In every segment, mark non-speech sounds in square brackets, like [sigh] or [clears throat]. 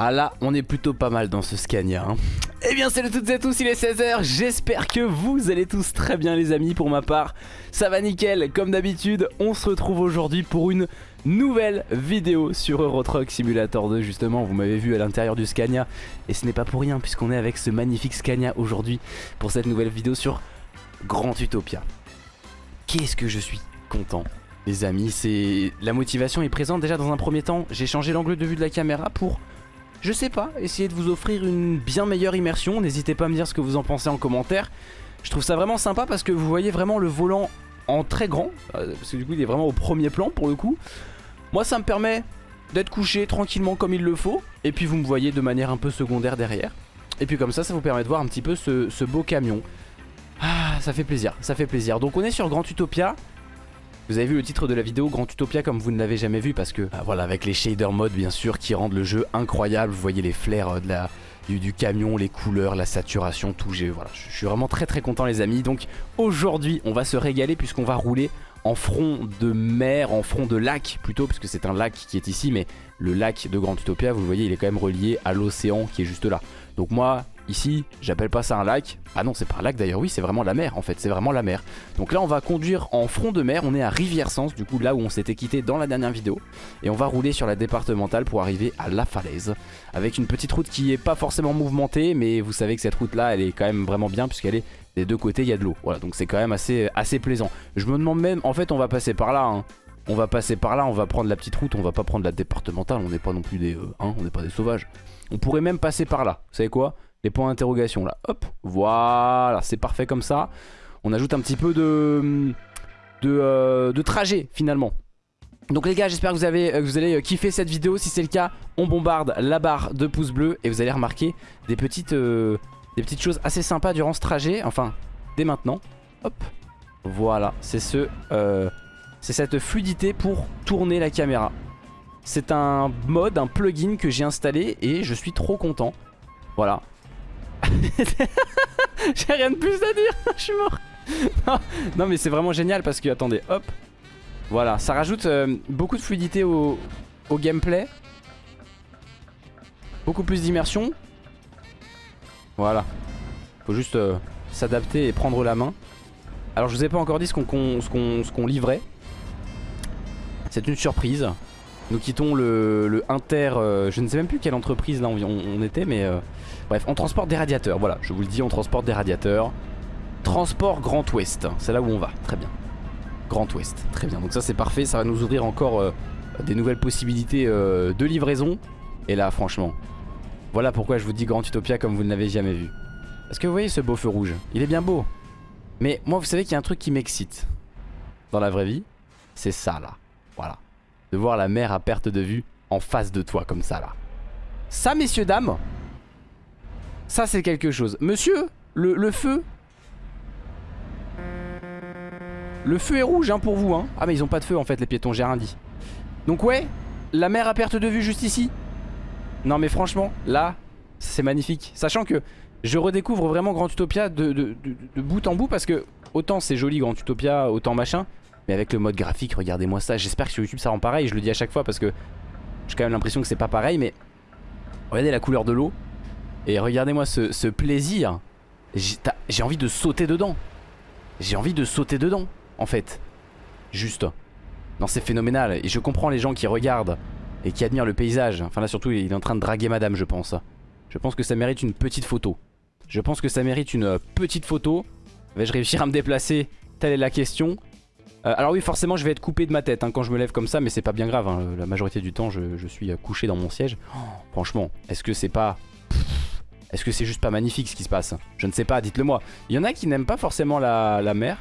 Ah là, on est plutôt pas mal dans ce Scania. Hein. Eh bien salut toutes et tous, il est 16h, j'espère que vous allez tous très bien les amis pour ma part. Ça va nickel, comme d'habitude, on se retrouve aujourd'hui pour une nouvelle vidéo sur Euro Truck Simulator 2 justement. Vous m'avez vu à l'intérieur du Scania et ce n'est pas pour rien puisqu'on est avec ce magnifique Scania aujourd'hui pour cette nouvelle vidéo sur Grand Utopia. Qu'est-ce que je suis content les amis, c'est la motivation est présente déjà dans un premier temps. J'ai changé l'angle de vue de la caméra pour je sais pas, essayer de vous offrir une bien meilleure immersion. N'hésitez pas à me dire ce que vous en pensez en commentaire. Je trouve ça vraiment sympa parce que vous voyez vraiment le volant en très grand. Euh, parce que du coup il est vraiment au premier plan pour le coup. Moi ça me permet d'être couché tranquillement comme il le faut. Et puis vous me voyez de manière un peu secondaire derrière. Et puis comme ça ça vous permet de voir un petit peu ce, beau camion. Ah ça fait plaisir, ça fait plaisir. Donc on est sur Grand Utopia. Vous avez vu le titre de la vidéo, Grand Utopia comme vous ne l'avez jamais vu parce que bah, voilà avec les shader modes bien sûr qui rendent le jeu incroyable. Vous voyez les flares euh, du, camion, les couleurs, la saturation, tout. Je suis vraiment très très content les amis. Donc aujourd'hui on va se régaler puisqu'on va rouler en front de mer, en front de lac plutôt, puisque c'est un lac qui est ici, mais le lac de Grand Utopia, vous le voyez, il est quand même relié à l'océan qui est juste là. Donc moi, Ici, j'appelle pas ça un lac. Ah non, c'est pas un lac d'ailleurs, oui, c'est vraiment la mer en fait, c'est vraiment la mer. Donc là, on va conduire en front de mer, on est à Rivière-Sens, du coup là où on s'était quitté dans la dernière vidéo. Et on va rouler sur la départementale pour arriver à La Falaise. Avec une petite route qui est pas forcément mouvementée, mais vous savez que cette route là, elle est quand même vraiment bien puisqu'elle est des deux côtés, il y a de l'eau. Voilà, donc c'est quand même assez, assez plaisant. Je me demande même, en fait, on va passer par là, hein. On va passer par là, on va prendre la petite route, on va pas prendre la départementale, on n'est pas non plus des... Euh, hein, on n'est pas des sauvages. On pourrait même passer par là, vous savez quoi? Les points d'interrogation là. Hop, voilà, c'est parfait comme ça. On ajoute un petit peu de, euh, trajet finalement. Donc les gars j'espère que vous, avez, euh, vous allez euh, kiffer cette vidéo Si c'est le cas on bombarde la barre de pouces bleus Et vous allez remarquer des petites, des petites choses assez sympas durant ce trajet Enfin dès maintenant Hop Voilà c'est ce, c'est cette fluidité pour tourner la caméra C'est un mode, un plugin que j'ai installé Et je suis trop content Voilà [laughs] J'ai rien de plus à dire, [laughs] je suis mort. Non, mais c'est vraiment génial parce que, attendez, hop. Voilà, ça rajoute euh, beaucoup de fluidité au, gameplay. Beaucoup plus d'immersion. Voilà. Faut juste euh, s'adapter et prendre la main. Alors je vous ai pas encore dit ce qu'on livrait. C'est une surprise. Nous quittons le, Inter, euh, je ne sais même plus quelle entreprise là on, était, mais bref, on transporte des radiateurs, voilà, je vous le dis, on transporte des radiateurs. Transport Grand Ouest, c'est là où on va, très bien. Grand Ouest, très bien, donc ça c'est parfait, ça va nous ouvrir encore euh, des nouvelles possibilités de livraison. Et là, franchement, voilà pourquoi je vous dis Grand Utopia comme vous ne l'avez jamais vu. Parce que vous voyez ce beau feu rouge, il est bien beau. Mais moi, vous savez qu'il y a un truc qui m'excite dans la vraie vie, c'est ça là, voilà de voir la mer à perte de vue en face de toi comme ça là. Ça messieurs dames, ça c'est quelque chose. Monsieur, le, feu Le feu est rouge hein, pour vous hein. Ah mais ils ont pas de feu en fait les piétons, j'ai rien dit. Donc ouais, la mer à perte de vue juste ici. Non mais franchement, là, c'est magnifique. Sachant que je redécouvre vraiment Grand Utopia de, de bout en bout parce que autant c'est joli Grand Utopia, autant machin. Mais avec le mode graphique, regardez-moi ça. J'espère que sur YouTube ça rend pareil. Je le dis à chaque fois parce que j'ai quand même l'impression que c'est pas pareil. Mais regardez la couleur de l'eau. Et regardez-moi ce, plaisir. J'ai envie de sauter dedans. J'ai envie de sauter dedans, en fait. Juste. Non, c'est phénoménal. Et je comprends les gens qui regardent et qui admirent le paysage. Enfin là, surtout, il est en train de draguer madame, je pense. Je pense que ça mérite une petite photo. Je pense que ça mérite une petite photo. Vais-je réussir à me déplacer? Telle est la question. Euh, alors oui forcément je vais être coupé de ma tête hein, quand je me lève comme ça mais c'est pas bien grave hein. La majorité du temps je, suis euh, couché dans mon siège oh, Franchement est-ce que c'est pas Est-ce que c'est juste pas magnifique ce qui se passe? Je ne sais pas dites-le moi Il y en a qui n'aiment pas forcément la, mer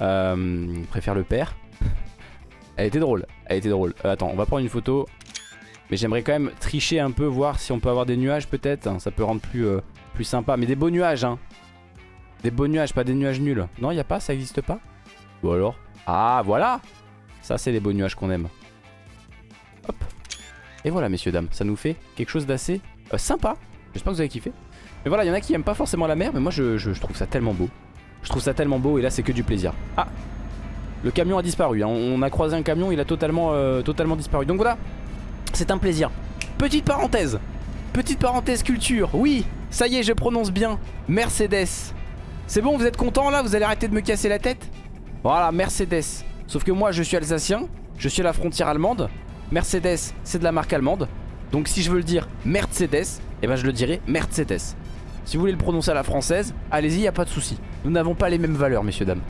euh, Préfèrent le père. Elle était drôle Elle était drôle. Euh, Attends on va prendre une photo. Mais j'aimerais quand même tricher un peu Voir si on peut avoir des nuages peut-être. Ça peut rendre plus, plus sympa. Mais des beaux nuages hein. Des beaux nuages pas des nuages nuls. Non y a pas ça existe pas? Ou alors ah, voilà! Ça, c'est les beaux nuages qu'on aime. Hop. Et voilà, messieurs, dames. Ça nous fait quelque chose d'assez euh, sympa. J'espère que vous avez kiffé. Mais voilà, il y en a qui aiment pas forcément la mer, mais moi, je, trouve ça tellement beau. Je trouve ça tellement beau, et là, c'est que du plaisir. Ah Le camion a disparu. Hein. On a croisé un camion, il a totalement, euh, totalement disparu. Donc voilà, c'est un plaisir. Petite parenthèse petite parenthèse culture. Oui, ça y est, je prononce bien. Mercedes. C'est bon, vous êtes content là? Vous allez arrêter de me casser la tête? Voilà, Mercedes. Sauf que moi, je suis alsacien. Je suis à la frontière allemande. Mercedes, c'est de la marque allemande. Donc si je veux le dire Mercedes, eh ben je le dirai Mercedes. Si vous voulez le prononcer à la française, allez-y, y a pas de souci. Nous n'avons pas les mêmes valeurs, messieurs, dames.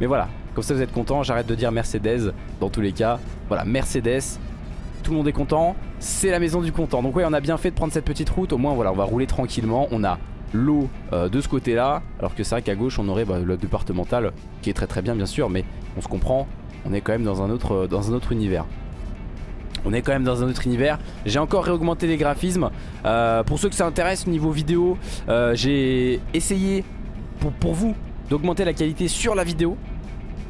Mais voilà, comme ça vous êtes contents, j'arrête de dire Mercedes dans tous les cas. Voilà, Mercedes, tout le monde est content, c'est la maison du content. Donc ouais, on a bien fait de prendre cette petite route, au moins voilà, on va rouler tranquillement. On a l'eau euh, de ce côté-là, alors que c'est vrai qu'à gauche on aurait bah, le départemental, qui est très très bien bien sûr, mais on se comprend, on est quand même dans un autre, euh, dans un autre univers. On est quand même dans un autre univers. J'ai encore réaugmenté les graphismes. Euh, Pour ceux que ça intéresse au niveau vidéo J'ai essayé pour, vous d'augmenter la qualité sur la vidéo.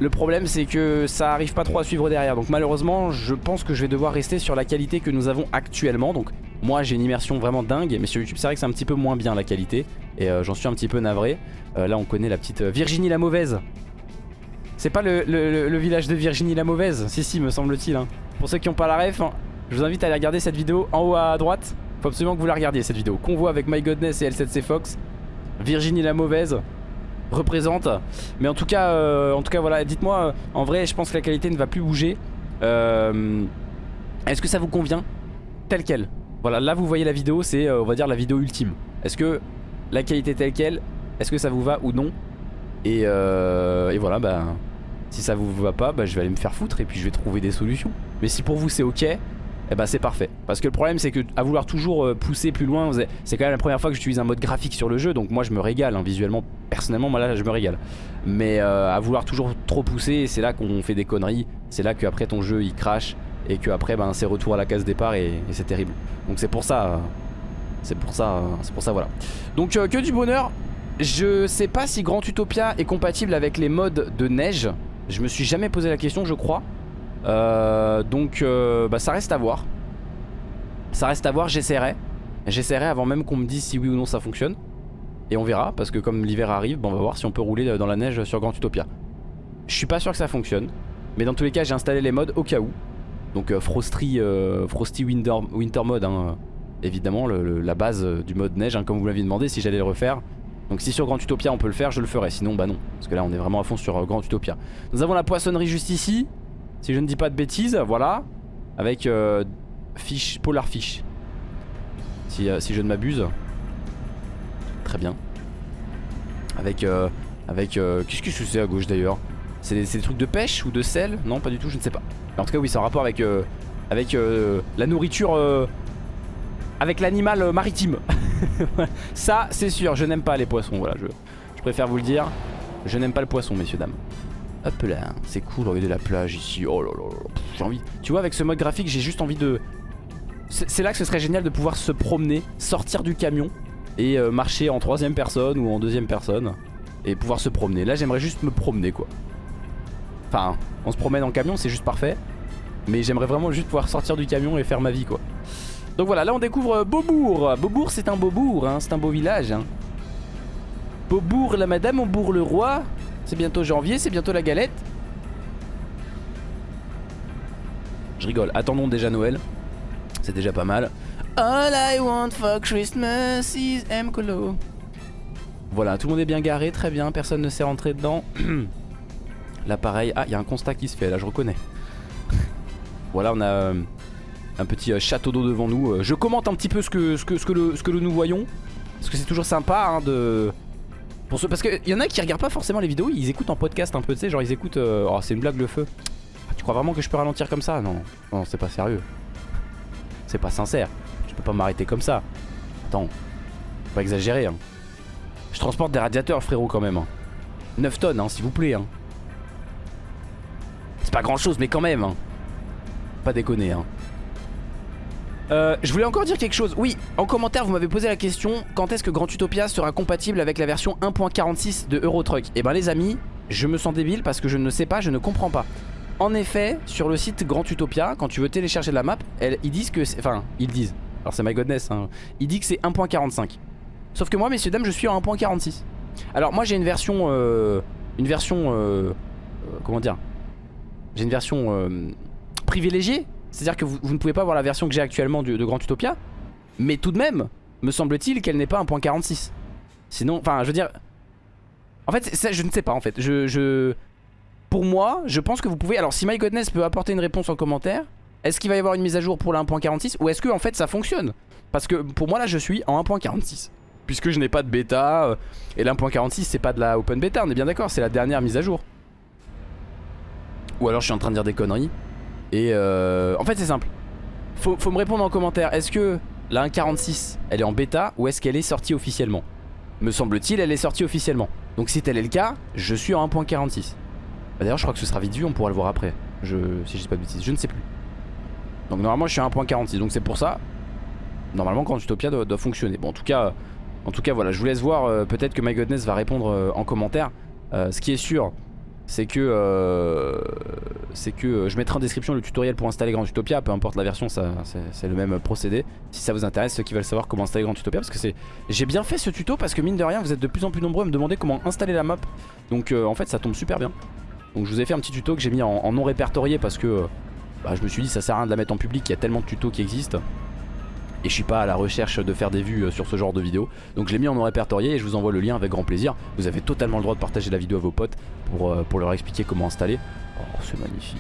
Le problème c'est que ça arrive pas trop à suivre derrière. Donc malheureusement je pense que je vais devoir rester sur la qualité que nous avons actuellement. Donc moi j'ai une immersion vraiment dingue. Mais sur YouTube c'est vrai que c'est un petit peu moins bien la qualité. Et euh, j'en suis un petit peu navré. Euh, Là on connaît la petite euh, Virginie la Mauvaise C'est pas le, village de Virginie la Mauvaise Si si me semble-t-il hein. Pour ceux qui n'ont pas la ref Je vous invite à aller regarder cette vidéo en haut à droite Faut absolument que vous la regardiez cette vidéo Convoi avec My Godness et L7C Fox Virginie la Mauvaise représente. Mais en tout cas, euh, en tout cas voilà, dites-moi, euh, en vrai, je pense que la qualité ne va plus bouger. Euh, est-ce que ça vous convient Tel quel Voilà, là vous voyez la vidéo, c'est on va dire la vidéo ultime. Est-ce que la qualité telle quelle, est-ce que ça vous va ou non? Et, et, voilà, bah, si ça vous va pas, bah, je vais aller me faire foutre et puis je vais trouver des solutions. Mais si pour vous c'est ok, eh bah c'est parfait. Parce que le problème c'est que à vouloir toujours euh, pousser plus loin, c'est quand même la première fois que j'utilise un mode graphique sur le jeu, donc moi je me régale hein, visuellement. Personnellement, moi là je me régale. Mais euh, à vouloir toujours trop pousser, c'est là qu'on fait des conneries. C'est là qu'après ton jeu il crache et qu'après ben, c'est retour à la case départ et, c'est terrible. Donc c'est pour ça, c'est pour ça, c'est pour ça voilà. Donc euh, que du bonheur. Je sais pas si Grand Utopia est compatible avec les modes de neige. Je me suis jamais posé la question, je crois. Euh, donc euh, bah, ça reste à voir. Ça reste à voir, j'essaierai. J'essaierai avant même qu'on me dise si oui ou non ça fonctionne. Et on verra, parce que comme l'hiver arrive, on va voir si on peut rouler dans la neige sur Grand Utopia. Je suis pas sûr que ça fonctionne. Mais dans tous les cas, j'ai installé les modes au cas où. Donc euh, Frosty, Winter, Mode, hein, évidemment, la base du mode neige, hein, comme vous m'aviez demandé si j'allais le refaire. Donc si sur Grand Utopia on peut le faire, je le ferai. Sinon, bah non. Parce que là, on est vraiment à fond sur Grand Utopia. Nous avons la poissonnerie juste ici. Si je ne dis pas de bêtises, voilà. Avec euh, fiche, Polar Fish. Si, euh, si je ne m'abuse. Très bien. Avec... Euh, avec Qu'est-ce que c'est à gauche d'ailleurs? C'est des, trucs de pêche ou de sel? Non, pas du tout, je ne sais pas. en tout cas, oui, c'est en rapport avec, avec la nourriture... avec l'animal maritime. [laughs] [laughs] Ça, c'est sûr, je n'aime pas les poissons. Voilà, je, préfère vous le dire. Je n'aime pas le poisson, messieurs, dames. Hop là, c'est cool, regardez la plage ici. Oh là là là, j'ai envie. Tu vois, avec ce mode graphique, j'ai juste envie de. C'est là que ce serait génial de pouvoir se promener, sortir du camion et euh, marcher en troisième personne ou en deuxième personne et pouvoir se promener. Là, j'aimerais juste me promener quoi. Enfin, on se promène en camion, c'est juste parfait. Mais j'aimerais vraiment juste pouvoir sortir du camion et faire ma vie quoi. Donc voilà, là on découvre euh, Beaubourg. Beaubourg, c'est un beau bourg, hein, c'est un beau village. Hein. Beaubourg, la madame, on bourg le roi. C'est bientôt janvier, c'est bientôt la galette. Je rigole, attendons déjà Noël. C'est déjà pas mal. All I want for Christmas is M-Colo. Voilà, tout le monde est bien garé, très bien, personne ne s'est rentré dedans. [clears throat] là pareil, ah il y a un constat qui se fait, là je reconnais. [laughs] voilà, on a euh, un petit euh, château d'eau devant nous. Euh, je commente un petit peu ce que, nous voyons. Parce que c'est toujours sympa hein, de, parce qu'il y en a qui regardent pas forcément les vidéos, ils écoutent en podcast un peu, tu sais, genre ils écoutent. Euh, oh, c'est une blague le feu. Ah, tu crois vraiment que je peux ralentir comme ça? Non, non, c'est pas sérieux. C'est pas sincère. Je peux pas m'arrêter comme ça. Attends, faut pas exagérer. Hein. Je transporte des radiateurs, frérot, quand même. 9 hein. tonnes, hein, s'il vous plaît. Hein. C'est pas grand chose, mais quand même. Pas déconner. Hein. Euh, je voulais encore dire quelque chose. Oui, en commentaire, vous m'avez posé la question quand est-ce que Grand Utopia sera compatible avec la version 1.46 de Euro Truck Eh ben, les amis, je me sens débile parce que je ne sais pas, je ne comprends pas. En effet, sur le site Grand Utopia, quand tu veux télécharger la map, ils disent que Enfin, ils disent. Alors, c'est my godness. Hein. Ils disent que c'est 1.45. Sauf que moi, messieurs, dames, je suis en 1.46. Alors, moi, j'ai une version. Euh, une version. Euh, comment dire? J'ai une version privilégiée c'est-à-dire que vous, ne pouvez pas voir la version que j'ai actuellement de Grand Utopia. Mais tout de même, me semble-t-il qu'elle n'est pas 1.46. Sinon, enfin je veux dire... En fait, je ne sais pas en fait. Pour moi, je pense que vous pouvez... Alors si My Godness peut apporter une réponse en commentaire, est-ce qu'il va y avoir une mise à jour pour la 1.46 ou est-ce que en fait ça fonctionne? Parce que pour moi là je suis en 1.46 puisque je n'ai pas de bêta euh, et l'1.46 c'est pas de la open bêta, on est bien d'accord, c'est la dernière mise à jour. Ou alors je suis en train de dire des conneries. Et euh, en fait c'est simple. Faut, me répondre en commentaire, est-ce que la 1.46 elle est en bêta ou est-ce qu'elle est sortie officiellement? Me semble-t-il elle est sortie officiellement. Donc si tel est le cas, je suis en 1.46. Bah, d'ailleurs je crois que ce sera vite vu, on pourra le voir après. Je, si je dis pas de bêtises, je ne sais plus. Donc normalement je suis à 1.46 donc c'est pour ça Normalement quand Utopia doit, fonctionner Bon en tout cas en tout cas voilà je vous laisse voir euh, Peut-être que MyGodness va répondre euh, en commentaire Ce qui est sûr c'est que euh, c'est que euh, je mettrai en description le tutoriel pour installer Grand Utopia peu importe la version c'est le même procédé. Si ça vous intéresse ceux qui veulent savoir comment installer Grand Utopia parce que c'est j'ai bien fait ce tuto parce que mine de rien vous êtes de plus en plus nombreux à me demander comment installer la map. Donc euh, en fait ça tombe super bien. Donc je vous ai fait un petit tuto que j'ai mis en, non répertorié parce que bah, je me suis dit ça sert à rien de la mettre en public, il y a tellement de tutos qui existent. Et je suis pas à la recherche de faire des vues euh, sur ce genre de vidéo. Donc je l'ai mis en non répertorié et je vous envoie le lien avec grand plaisir. Vous avez totalement le droit de partager la vidéo à vos potes Pour, euh, pour leur expliquer comment installer. Oh c'est magnifique.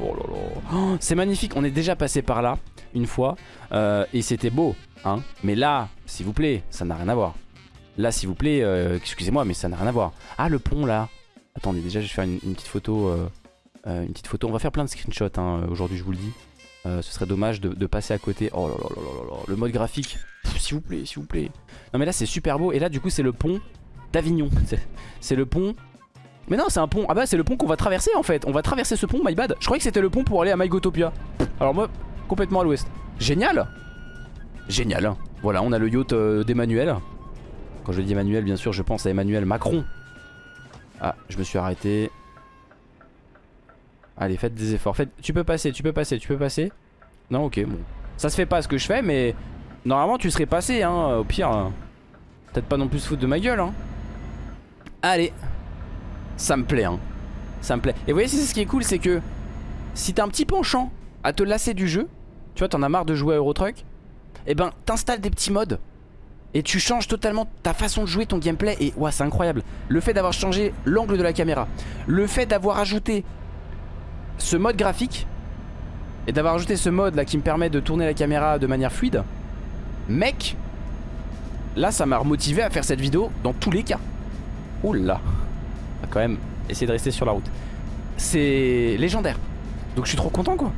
Oh là là. Oh, C'est magnifique, on est déjà passé par là Une fois euh, Et c'était beau hein. Mais là, s'il vous plaît, ça n'a rien à voir. Là s'il vous plaît, excusez-moi mais ça n'a rien à voir. Ah le pont là. Attendez déjà je vais faire une, petite photo une petite photo. On va faire plein de screenshots hein, aujourd'hui, je vous le dis. Euh, ce serait dommage de, passer à côté. Oh là là là là là Le mode graphique, s'il vous plaît, s'il vous plaît. Non mais là c'est super beau. Et là du coup c'est le pont d'Avignon. [laughs] C'est le pont... Mais non c'est un pont. Ah bah c'est le pont qu'on va traverser en fait. On va traverser ce pont, my bad. Je croyais que c'était le pont pour aller à MyGotopia. Alors moi, complètement à l'ouest. Génial Génial. Hein. Voilà, on a le yacht euh, d'Emmanuel. Quand je dis Emmanuel, bien sûr, je pense à Emmanuel Macron. Ah, je me suis arrêté. Allez, faites des efforts. Faites... Tu peux passer, tu peux passer, tu peux passer. Non, ok, bon. Ça se fait pas ce que je fais, mais normalement tu serais passé, hein. Au pire, peut-être pas non plus se foutre de ma gueule, hein. Allez. Ça me plaît, hein. Ça me plaît. Et vous voyez, c'est ce qui est cool, c'est que si t'as un petit penchant à te lasser du jeu, tu vois, t'en as marre de jouer à Eurotruck, et eh ben t'installes des petits modes et tu changes totalement ta façon de jouer, ton gameplay et ouais c'est incroyable. Le fait d'avoir changé l'angle de la caméra, le fait d'avoir ajouté ce mode graphique et d'avoir ajouté ce mode là qui me permet de tourner la caméra de manière fluide, mec, là ça m'a remotivé à faire cette vidéo dans tous les cas. Oula, on va quand même essayer de rester sur la route. C'est légendaire. Donc je suis trop content quoi.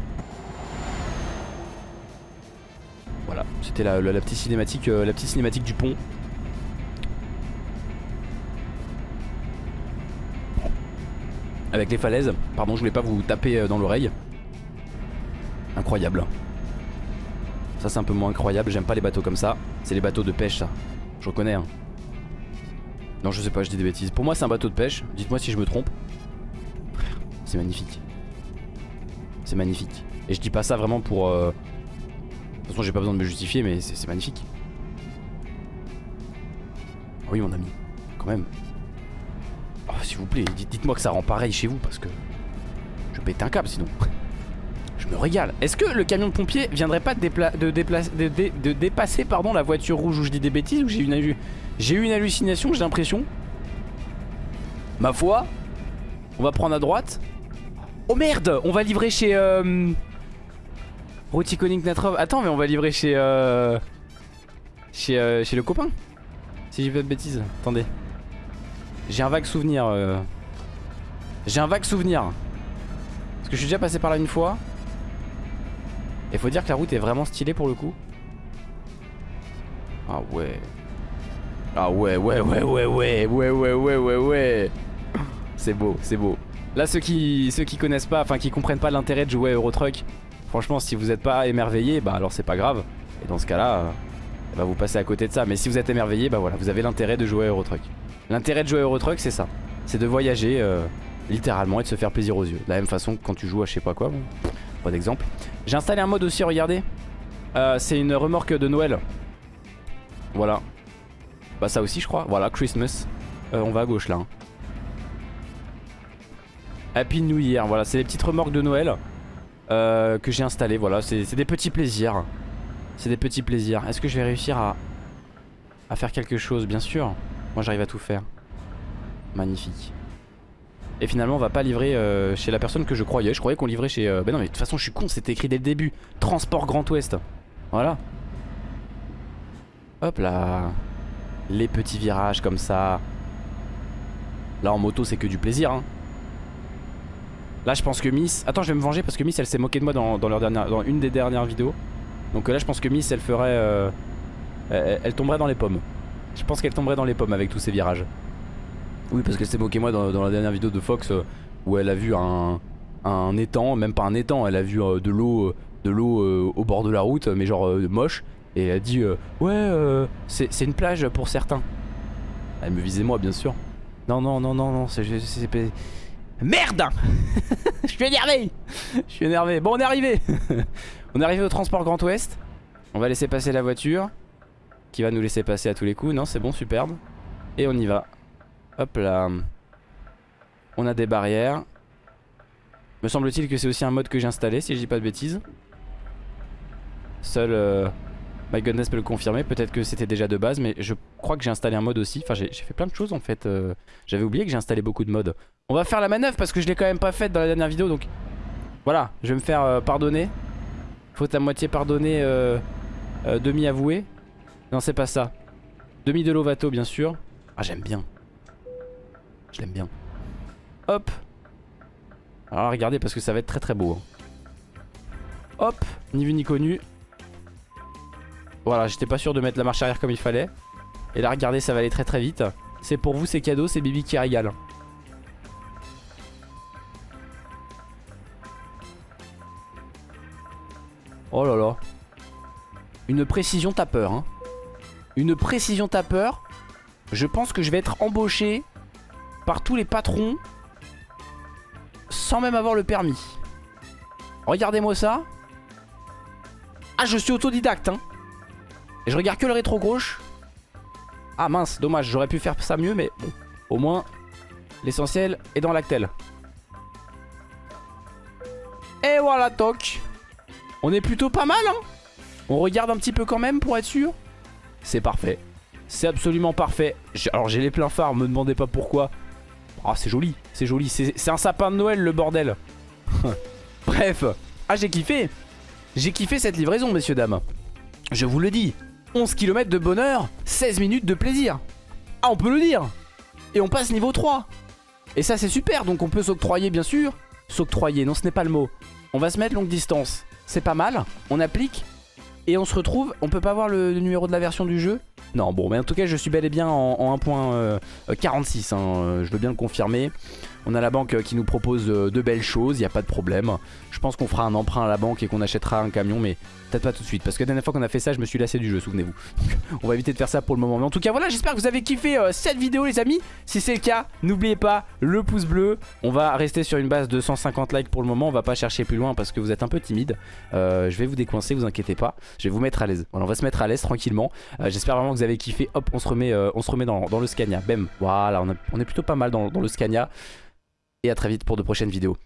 Voilà, c'était la, euh, la petite cinématique du pont. Avec les falaises. Pardon, je voulais pas vous taper euh, dans l'oreille. Incroyable. Ça c'est un peu moins incroyable, j'aime pas les bateaux comme ça. C'est les bateaux de pêche ça. Je reconnais hein. Non je sais pas, je dis des bêtises. Pour moi c'est un bateau de pêche, dites-moi si je me trompe. C'est magnifique. C'est magnifique. Et je dis pas ça vraiment pour... Euh... De toute façon j'ai pas besoin de me justifier mais c'est magnifique. Ah oui mon ami, quand même. S'il vous plaît, dites-moi que ça rend pareil chez vous parce que je pète un câble sinon. Je me régale. Est-ce que le camion de pompier viendrait pas de, de, de, dépasser pardon, la voiture rouge où je dis des bêtises ou j'ai eu une hallucination, j'ai l'impression? Ma foi, on va prendre à droite. Oh merde, on va livrer chez... Euh... Roticonic Natrov. Attends, mais on va livrer chez... Euh... Chez, euh, chez le copain. Si j'ai pas de bêtises. Attendez. J'ai un vague souvenir. Euh... J'ai un vague souvenir. Parce que je suis déjà passé par là une fois. Et faut dire que la route est vraiment stylée pour le coup. Ah ouais. Ah ouais, ouais, ouais, ouais, ouais, ouais, ouais, ouais, ouais, ouais. C'est beau, c'est beau. Là, ceux qui, ceux qui connaissent pas, enfin qui comprennent pas l'intérêt de jouer à Eurotruck, franchement, si vous êtes pas émerveillé, bah alors c'est pas grave. Et dans ce cas-là, bah, vous passez à côté de ça. Mais si vous êtes émerveillé, bah voilà, vous avez l'intérêt de jouer à Eurotruck. L'intérêt de jouer à Eurotruck, c'est ça. C'est de voyager euh, littéralement et de se faire plaisir aux yeux. De la même façon que quand tu joues à je sais pas quoi. Bon, pas d'exemple. J'ai installé un mode aussi, regardez. Euh, c'est une remorque de Noël. Voilà. Bah ça aussi je crois. Voilà, Christmas. Euh, on va à gauche là. Hein. Happy New Year. Voilà, c'est les petites remorques de Noël que j'ai installées. Voilà, c'est des petits plaisirs. C'est des petits plaisirs. Est-ce que je vais réussir à faire quelque chose? Bien sûr. Moi j'arrive à tout faire. Magnifique. Et finalement on va pas livrer euh, chez la personne que je croyais. Je croyais qu'on livrait chez... Euh... Ben non mais de toute façon je suis con, c'était écrit dès le début. Transport Grand Ouest. Voilà. Hop là. Les petits virages comme ça. Là en moto c'est que du plaisir hein. Là je pense que Miss... Attends je vais me venger parce que Miss elle s'est moquée de moi dans, une des dernières vidéos. Donc là je pense que Miss elle ferait... Euh, elle, tomberait dans les pommes. Je pense qu'elle tomberait dans les pommes avec tous ces virages. Oui parce qu'elle s'est moquée moi dans, la dernière vidéo de Fox euh, où elle a vu un, étang, même pas un étang, elle a vu euh, de l'eau de l'eau au bord de la route mais genre moche et elle a dit ouais c'est une plage pour certains. Elle me visait moi bien sûr. Non non non non non c'est Merde [laughs] Je suis énervé Je suis énervé. Bon, on est arrivé [laughs] On est arrivé au transport Grand Ouest. On va laisser passer la voiture. Qui va nous laisser passer à tous les coups. Non, c'est bon, superbe. Et on y va. Hop là. On a des barrières. Me semble-t-il que c'est aussi un mode que j'ai installé, si je dis pas de bêtises. Seul euh, My Goodness peut le confirmer. Peut-être que c'était déjà de base, mais je crois que j'ai installé un mode aussi. Enfin, j'ai fait plein de choses en fait. Euh, j'avais oublié que j'ai installé beaucoup de modes. On va faire la manœuvre parce que je l'ai quand même pas faite dans la dernière vidéo donc voilà, je vais me faire euh, pardonner. Faute à moitié pardonner, euh, euh, demi avoué. Non, c'est pas ça. Demi de Lovato, bien sûr. Ah, j'aime bien. Je l'aime bien. Hop. Alors regardez parce que ça va être très très beau. Hein. Hop, ni vu ni connu. Voilà, j'étais pas sûr de mettre la marche arrière comme il fallait. Et là, regardez, ça va aller très très vite. C'est pour vous, c'est cadeau, c'est Bibi qui régale. Oh là là. Une précision tapeur. Hein. Une précision tapeur. Je pense que je vais être embauché par tous les patrons sans même avoir le permis. Regardez-moi ça. Ah, je suis autodidacte. Hein. Et je regarde que le rétro gauche. Ah mince, dommage, j'aurais pu faire ça mieux, mais bon. Au moins, l'essentiel est dans l'actel. Et voilà, toc. On est plutôt pas mal, hein On regarde un petit peu quand même pour être sûr. C'est parfait. C'est absolument parfait. Alors j'ai les pleins phares, me demandez pas pourquoi. Ah c'est joli, c'est joli. C'est un sapin de Noël le bordel. [laughs] Bref. Ah j'ai kiffé. J'ai kiffé cette livraison messieurs dames. Je vous le dis. 11 km de bonheur, 16 minutes de plaisir. Ah on peut le dire. Et on passe niveau 3. Et ça c'est super, donc on peut s'octroyer bien sûr. S'octroyer, non ce n'est pas le mot. On va se mettre longue distance c'est pas mal. On applique et on se retrouve. On peut pas voir le, numéro de la version du jeu Non, bon, mais en tout cas, je suis bel et bien en, 1.46. Euh, hein, euh, je veux bien le confirmer. On a la banque euh, qui nous propose de belles choses, il n'y a pas de problème. Je pense qu'on fera un emprunt à la banque et qu'on achètera un camion, mais peut-être pas tout de suite. Parce que la dernière fois qu'on a fait ça, je me suis lassé du jeu, souvenez-vous. [laughs] On va éviter de faire ça pour le moment. Mais en tout cas, voilà, j'espère que vous avez kiffé cette vidéo, les amis. Si c'est le cas, n'oubliez pas le pouce bleu. On va rester sur une base de 150 likes pour le moment. On va pas chercher plus loin parce que vous êtes un peu timide. je vais vous décoincer, vous inquiétez pas. Je vais vous mettre à l'aise. Voilà, on va se mettre à l'aise tranquillement. j'espère vraiment que vous avez kiffé. Hop, on se remet, on se remet dans, le Scania. Bem, voilà, on, est plutôt pas mal dans le Scania. Et à très vite pour de prochaines vidéos.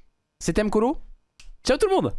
C'était Mkolo. Ciao tout le monde